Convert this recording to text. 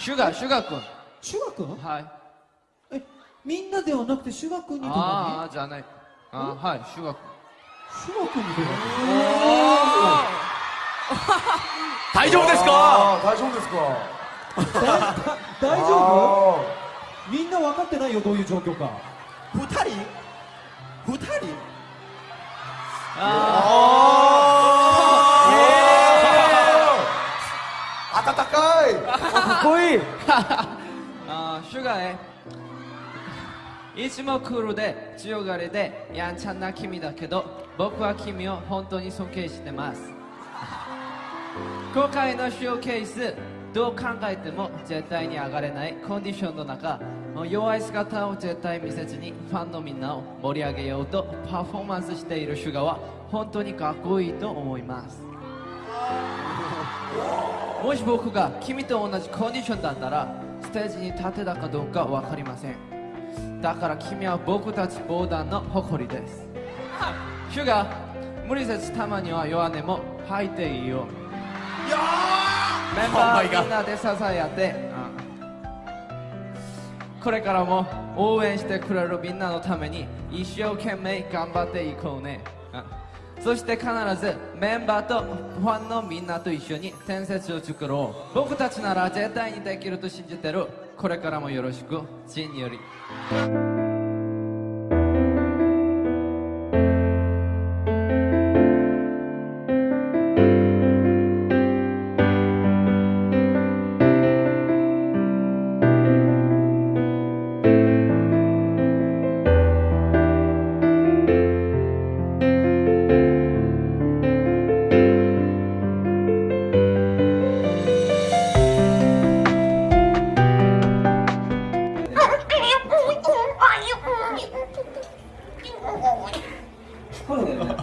シュガーシュガー君。シュガ君？はい。えみんなではなくてシュガ君にとあかあじゃない。あーはいシュガー君。にシュガ君にとか 大丈夫ですか？あー大丈夫ですか？大丈夫？みんな分かってないよどういう状況か。二人？二人？あー温かい。かっこいい。あーシュガーへ。いつもクールで強がりでやんちゃな君だけど僕は君を本当に尊敬してます。今回のショーケースどう考えても絶対に上がれないコンディションの中弱い姿を絶対見せずにファンのみんなを盛り上げようとパフォーマンスしているシュガーは本当にかっこいいと思いますもし僕が君と同じコンディションだったらステージに立てたかどうか分かりません。だから君は僕たち防弾の誇りです。シュガー無理せずたまには弱音も吐いていいよ。メンバーみんなで支え合って。これからも応援してくれるみんなのために一生懸命頑張っていこうねそして必ずメンバーとファンのみんなと一緒に伝説を作ろう。僕たちなら絶対にできると信じてる。これからもよろしく。ジンより。これね